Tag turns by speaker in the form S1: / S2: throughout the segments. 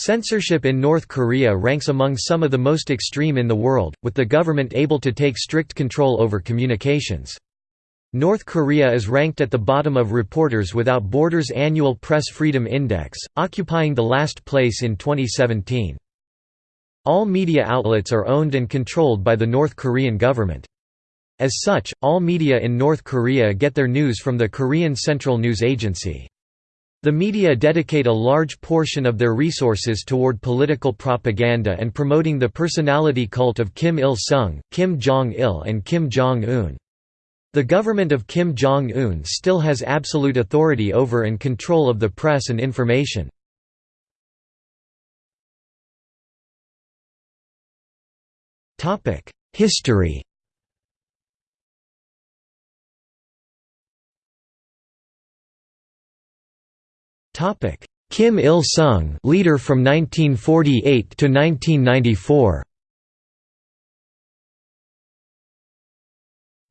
S1: Censorship in North Korea ranks among some of the most extreme in the world, with the government able to take strict control over communications. North Korea is ranked at the bottom of Reporters Without Borders' annual Press Freedom Index, occupying the last place in 2017. All media outlets are owned and controlled by the North Korean government. As such, all media in North Korea get their news from the Korean Central News Agency. The media dedicate a large portion of their resources toward political propaganda and promoting the personality cult of Kim Il-sung, Kim Jong-il and Kim Jong-un. The government of Kim Jong-un still has absolute authority over and control of the press and information. History Kim Il-sung, leader from 1948 to 1994.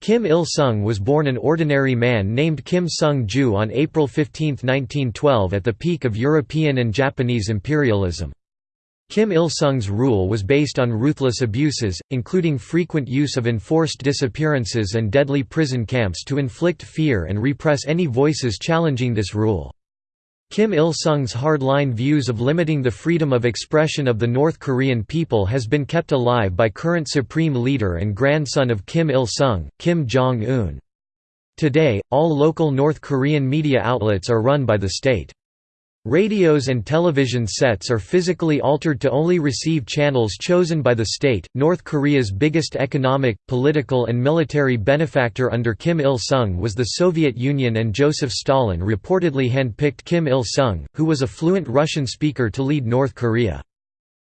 S1: Kim Il-sung was born an ordinary man named Kim Sung-ju on April 15, 1912 at the peak of European and Japanese imperialism. Kim Il-sung's rule was based on ruthless abuses, including frequent use of enforced disappearances and deadly prison camps to inflict fear and repress any voices challenging this rule. Kim Il-sung's hard-line views of limiting the freedom of expression of the North Korean people has been kept alive by current supreme leader and grandson of Kim Il-sung, Kim Jong-un. Today, all local North Korean media outlets are run by the state. Radios and television sets are physically altered to only receive channels chosen by the state. North Korea's biggest economic, political, and military benefactor under Kim Il sung was the Soviet Union, and Joseph Stalin reportedly handpicked Kim Il sung, who was a fluent Russian speaker, to lead North Korea.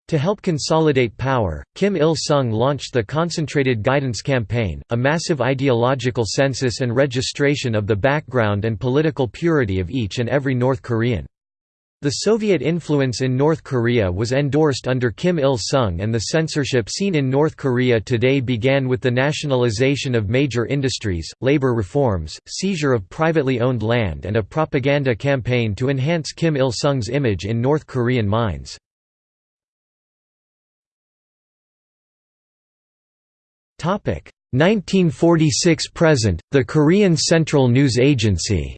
S1: To help consolidate power, Kim Il-sung launched the Concentrated Guidance Campaign, a massive ideological census and registration of the background and political purity of each and every North Korean. The Soviet influence in North Korea was endorsed under Kim Il-sung and the censorship seen in North Korea today began with the nationalization of major industries, labor reforms, seizure of privately owned land and a propaganda campaign to enhance Kim Il-sung's image in North Korean minds. Topic 1946 present, the Korean Central News Agency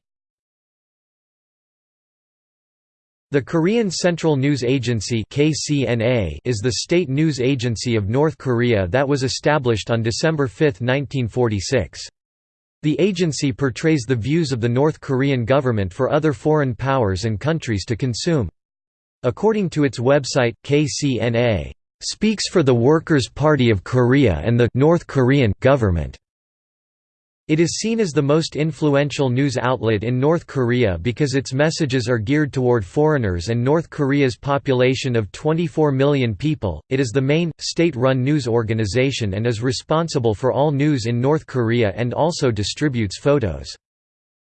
S1: The Korean Central News Agency is the state news agency of North Korea that was established on December 5, 1946. The agency portrays the views of the North Korean government for other foreign powers and countries to consume. According to its website, KCNA speaks for the Workers' Party of Korea and the North Korean government. It is seen as the most influential news outlet in North Korea because its messages are geared toward foreigners and North Korea's population of 24 million people. It is the main, state run news organization and is responsible for all news in North Korea and also distributes photos.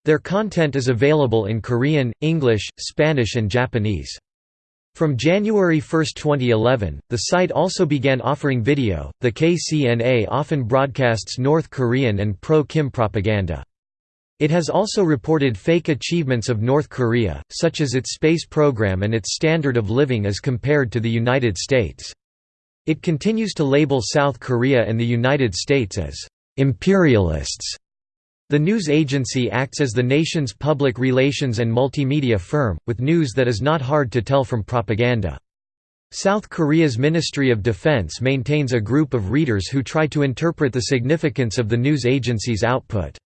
S1: Their content is available in Korean, English, Spanish, and Japanese. From January 1, 2011, the site also began offering video. The KCNA often broadcasts North Korean and pro Kim propaganda. It has also reported fake achievements of North Korea, such as its space program and its standard of living as compared to the United States. It continues to label South Korea and the United States as imperialists the news agency acts as the nation's public relations and multimedia firm, with news that is not hard to tell from propaganda. South Korea's Ministry of Defense maintains a group of readers who try to interpret the significance of the news agency's output.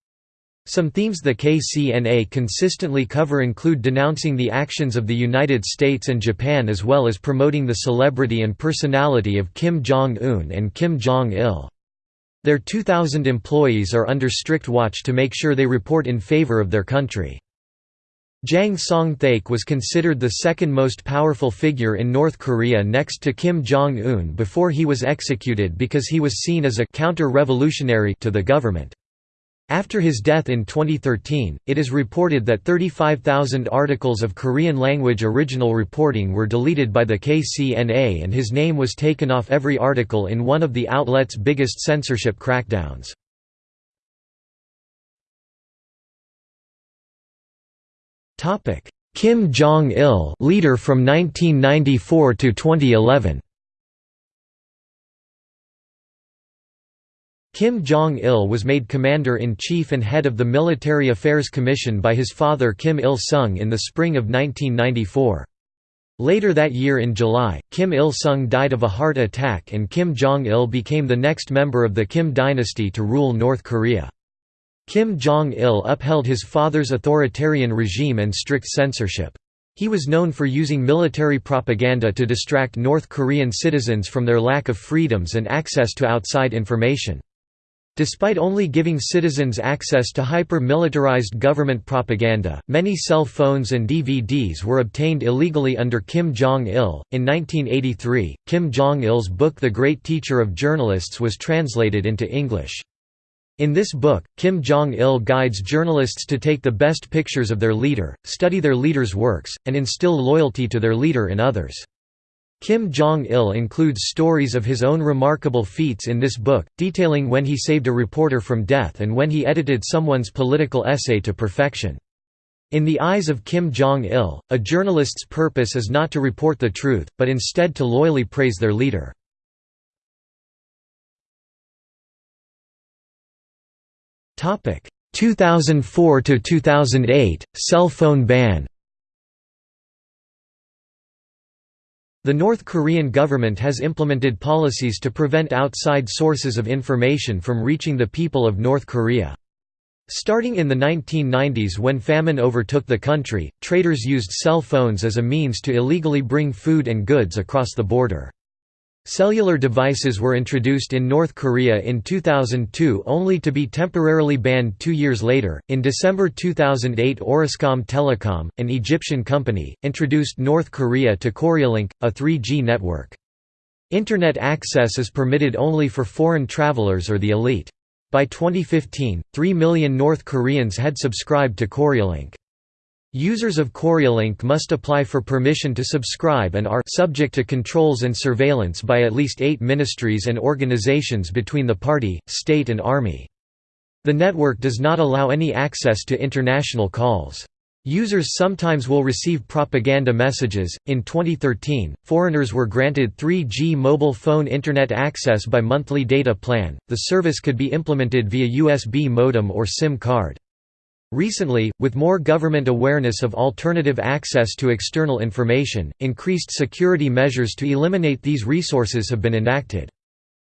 S1: Some themes the KCNA consistently cover include denouncing the actions of the United States and Japan as well as promoting the celebrity and personality of Kim Jong-un and Kim Jong-il. Their 2,000 employees are under strict watch to make sure they report in favor of their country. Jang Song-thaek was considered the second most powerful figure in North Korea next to Kim Jong-un before he was executed because he was seen as a counter-revolutionary to the government. After his death in 2013, it is reported that 35,000 articles of Korean-language original reporting were deleted by the KCNA and his name was taken off every article in one of the outlet's biggest censorship crackdowns. Kim Jong-il leader from 1994 to 2011. Kim Jong-il was made commander-in-chief and head of the Military Affairs Commission by his father Kim Il-sung in the spring of 1994. Later that year in July, Kim Il-sung died of a heart attack and Kim Jong-il became the next member of the Kim dynasty to rule North Korea. Kim Jong-il upheld his father's authoritarian regime and strict censorship. He was known for using military propaganda to distract North Korean citizens from their lack of freedoms and access to outside information. Despite only giving citizens access to hyper-militarized government propaganda, many cell phones and DVDs were obtained illegally under Kim Jong-il. In 1983, Kim Jong-il's book The Great Teacher of Journalists was translated into English. In this book, Kim Jong-il guides journalists to take the best pictures of their leader, study their leader's works, and instill loyalty to their leader in others. Kim Jong-il includes stories of his own remarkable feats in this book, detailing when he saved a reporter from death and when he edited someone's political essay to perfection. In the eyes of Kim Jong-il, a journalist's purpose is not to report the truth, but instead to loyally praise their leader. Topic 2004 to 2008 cell phone ban The North Korean government has implemented policies to prevent outside sources of information from reaching the people of North Korea. Starting in the 1990s when famine overtook the country, traders used cell phones as a means to illegally bring food and goods across the border. Cellular devices were introduced in North Korea in 2002 only to be temporarily banned two years later. In December 2008, Orascom Telecom, an Egyptian company, introduced North Korea to Koryolink, a 3G network. Internet access is permitted only for foreign travelers or the elite. By 2015, 3 million North Koreans had subscribed to Koryolink. Users of Koryolink must apply for permission to subscribe and are subject to controls and surveillance by at least eight ministries and organizations between the party, state and army. The network does not allow any access to international calls. Users sometimes will receive propaganda messages. In 2013, foreigners were granted 3G mobile phone internet access by monthly data plan. The service could be implemented via USB modem or SIM card. Recently, with more government awareness of alternative access to external information, increased security measures to eliminate these resources have been enacted.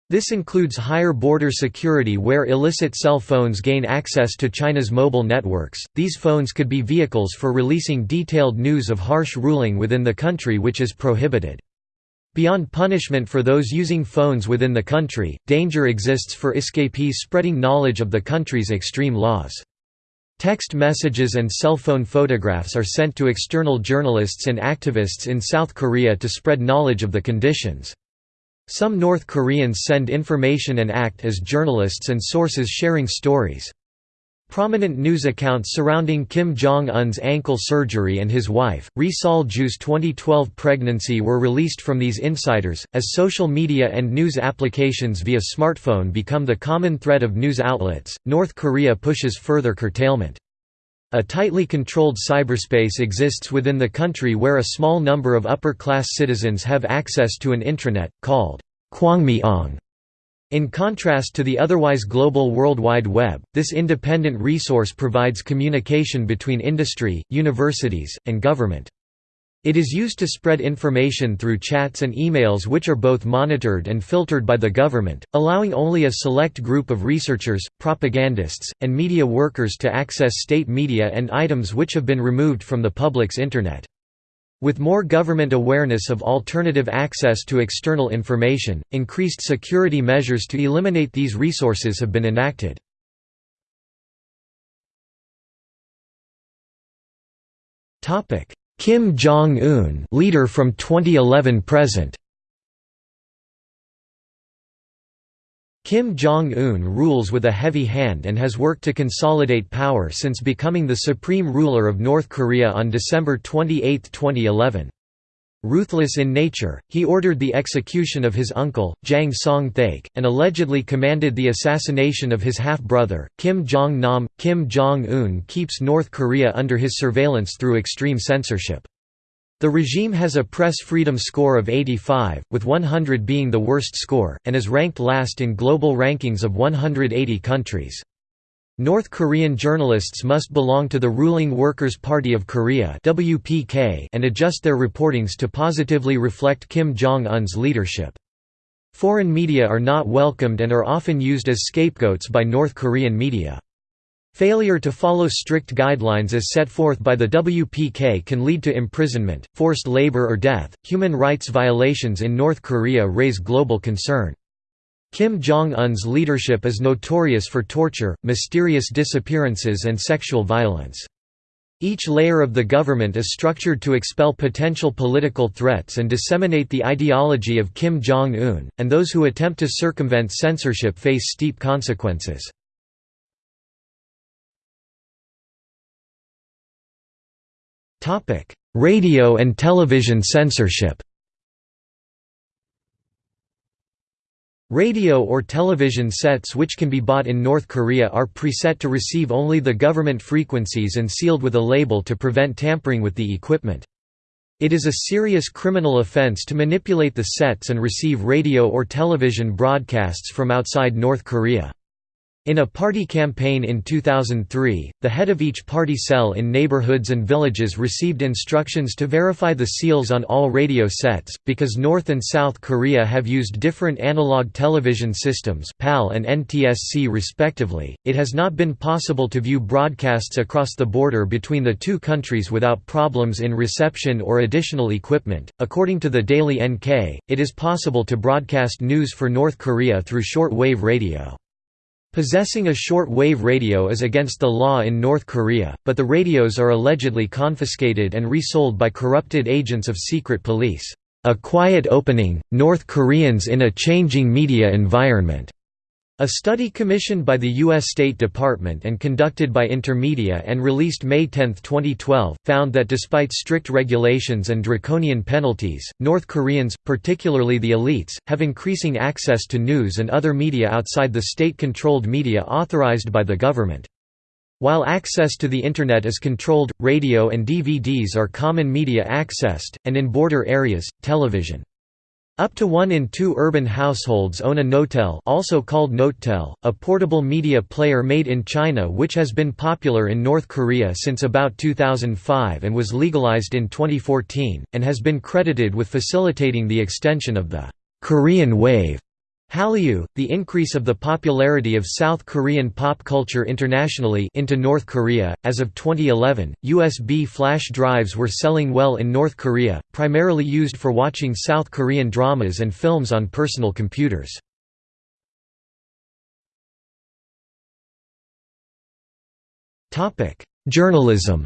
S1: This includes higher border security where illicit cell phones gain access to China's mobile networks. These phones could be vehicles for releasing detailed news of harsh ruling within the country which is prohibited. Beyond punishment for those using phones within the country, danger exists for escapees spreading knowledge of the country's extreme laws. Text messages and cell phone photographs are sent to external journalists and activists in South Korea to spread knowledge of the conditions. Some North Koreans send information and act as journalists and sources sharing stories. Prominent news accounts surrounding Kim Jong-un's ankle surgery and his wife, Ri Sol-ju's 2012 pregnancy were released from these insiders, as social media and news applications via smartphone become the common thread of news outlets. North Korea pushes further curtailment. A tightly controlled cyberspace exists within the country where a small number of upper-class citizens have access to an intranet, called Kwangmyeong in contrast to the otherwise global World Wide Web, this independent resource provides communication between industry, universities, and government. It is used to spread information through chats and emails which are both monitored and filtered by the government, allowing only a select group of researchers, propagandists, and media workers to access state media and items which have been removed from the public's Internet. With more government awareness of alternative access to external information, increased security measures to eliminate these resources have been enacted. Kim Jong-un leader from 2011 present Kim Jong-un rules with a heavy hand and has worked to consolidate power since becoming the supreme ruler of North Korea on December 28, 2011. Ruthless in nature, he ordered the execution of his uncle, Jang Song-thaek, and allegedly commanded the assassination of his half-brother, Kim Jong-nam. Kim Jong-un keeps North Korea under his surveillance through extreme censorship. The regime has a press freedom score of 85, with 100 being the worst score, and is ranked last in global rankings of 180 countries. North Korean journalists must belong to the ruling Workers' Party of Korea and adjust their reportings to positively reflect Kim Jong-un's leadership. Foreign media are not welcomed and are often used as scapegoats by North Korean media. Failure to follow strict guidelines as set forth by the WPK can lead to imprisonment, forced labor or death. Human rights violations in North Korea raise global concern. Kim Jong-un's leadership is notorious for torture, mysterious disappearances and sexual violence. Each layer of the government is structured to expel potential political threats and disseminate the ideology of Kim Jong-un, and those who attempt to circumvent censorship face steep consequences. Radio and television censorship Radio or television sets which can be bought in North Korea are preset to receive only the government frequencies and sealed with a label to prevent tampering with the equipment. It is a serious criminal offense to manipulate the sets and receive radio or television broadcasts from outside North Korea. In a party campaign in 2003, the head of each party cell in neighborhoods and villages received instructions to verify the seals on all radio sets. Because North and South Korea have used different analog television systems, PAL and NTSC respectively, it has not been possible to view broadcasts across the border between the two countries without problems in reception or additional equipment. According to the Daily NK, it is possible to broadcast news for North Korea through short wave radio. Possessing a short-wave radio is against the law in North Korea, but the radios are allegedly confiscated and resold by corrupted agents of secret police. A quiet opening, North Koreans in a changing media environment. A study commissioned by the U.S. State Department and conducted by Intermedia and released May 10, 2012, found that despite strict regulations and draconian penalties, North Koreans, particularly the elites, have increasing access to news and other media outside the state-controlled media authorized by the government. While access to the Internet is controlled, radio and DVDs are common media accessed, and in border areas, television. Up to one in two urban households own a Notel also called Notetel, a portable media player made in China which has been popular in North Korea since about 2005 and was legalized in 2014, and has been credited with facilitating the extension of the «Korean wave» Hallyu, the increase of the popularity of South Korean pop culture internationally into North Korea. As of 2011, USB flash drives were selling well in North Korea, primarily used for watching South Korean dramas and films on personal computers. Topic: Journalism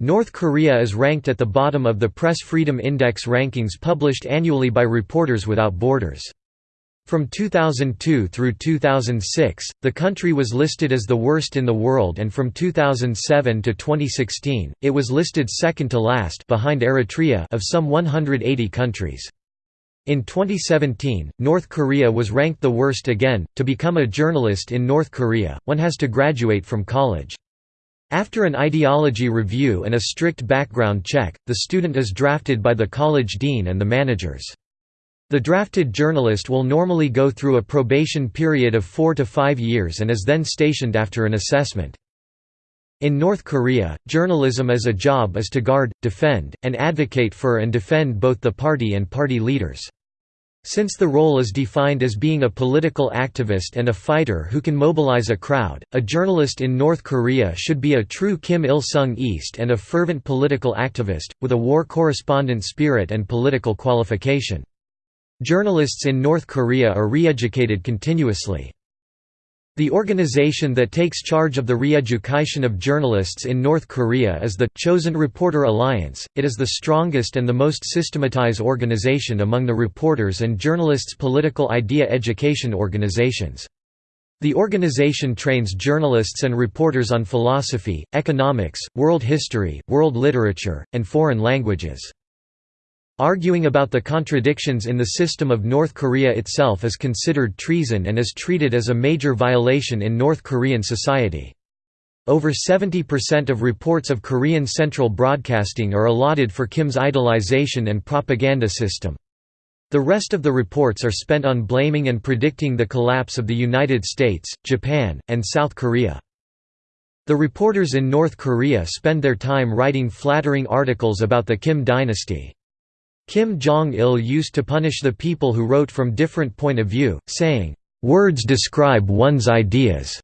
S1: North Korea is ranked at the bottom of the Press Freedom Index rankings published annually by Reporters Without Borders. From 2002 through 2006, the country was listed as the worst in the world and from 2007 to 2016, it was listed second to last behind Eritrea of some 180 countries. In 2017, North Korea was ranked the worst again. To become a journalist in North Korea, one has to graduate from college. After an ideology review and a strict background check, the student is drafted by the college dean and the managers. The drafted journalist will normally go through a probation period of four to five years and is then stationed after an assessment. In North Korea, journalism as a job is to guard, defend, and advocate for and defend both the party and party leaders. Since the role is defined as being a political activist and a fighter who can mobilize a crowd, a journalist in North Korea should be a true Kim Il-sungist and a fervent political activist, with a war correspondent spirit and political qualification. Journalists in North Korea are re-educated continuously. The organization that takes charge of the re-education of journalists in North Korea is the Chosen Reporter Alliance. It is the strongest and the most systematized organization among the reporters and journalists' political idea education organizations. The organization trains journalists and reporters on philosophy, economics, world history, world literature, and foreign languages. Arguing about the contradictions in the system of North Korea itself is considered treason and is treated as a major violation in North Korean society. Over 70% of reports of Korean Central Broadcasting are allotted for Kim's idolization and propaganda system. The rest of the reports are spent on blaming and predicting the collapse of the United States, Japan, and South Korea. The reporters in North Korea spend their time writing flattering articles about the Kim dynasty. Kim Jong-il used to punish the people who wrote from different point of view, saying, "'Words describe one's ideas'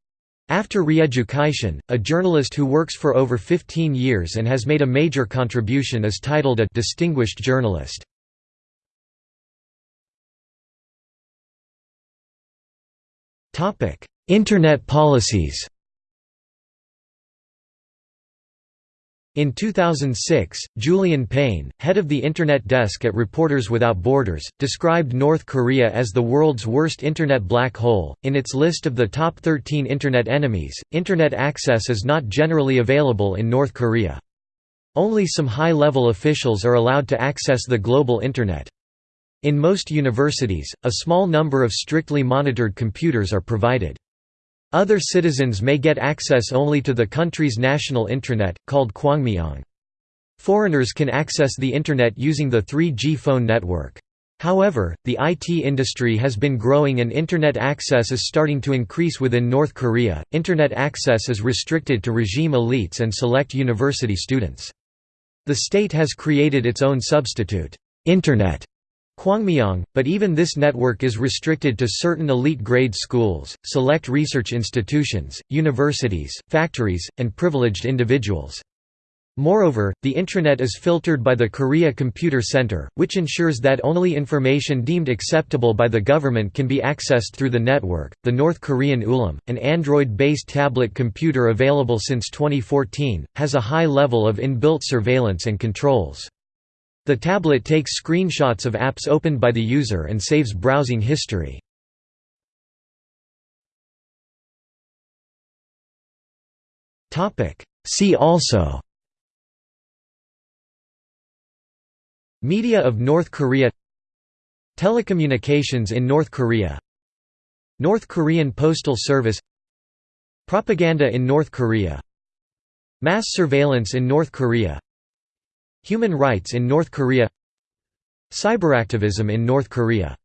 S1: After re-education, a journalist who works for over 15 years and has made a major contribution is titled a «distinguished journalist». Internet policies In 2006, Julien Pain, head of the Internet desk at Reporters Without Borders, described North Korea as the world's worst Internet black hole. In its list of the top 13 Internet enemies, Internet access is not generally available in North Korea. Only some high level officials are allowed to access the global Internet. In most universities, a small number of strictly monitored computers are provided. Other citizens may get access only to the country's national intranet, called Kwangmyong. Foreigners can access the Internet using the 3G phone network. However, the IT industry has been growing and Internet access is starting to increase within North Korea. Internet access is restricted to regime elites and select university students. The state has created its own substitute, Internet, Kwangmyong, but even this network is restricted to certain elite grade schools, select research institutions, universities, factories, and privileged individuals. Moreover, the intranet is filtered by the Korea Computer Center, which ensures that only information deemed acceptable by the government can be accessed through the network. The North Korean Woolim, an Android based tablet computer available since 2014, has a high level of inbuilt surveillance and controls. The tablet takes screenshots of apps opened by the user and saves browsing history. See also Media of North Korea Telecommunications in North Korea North Korean Postal Service Propaganda in North Korea Mass surveillance in North Korea Human rights in North Korea. Cyberactivism in North Korea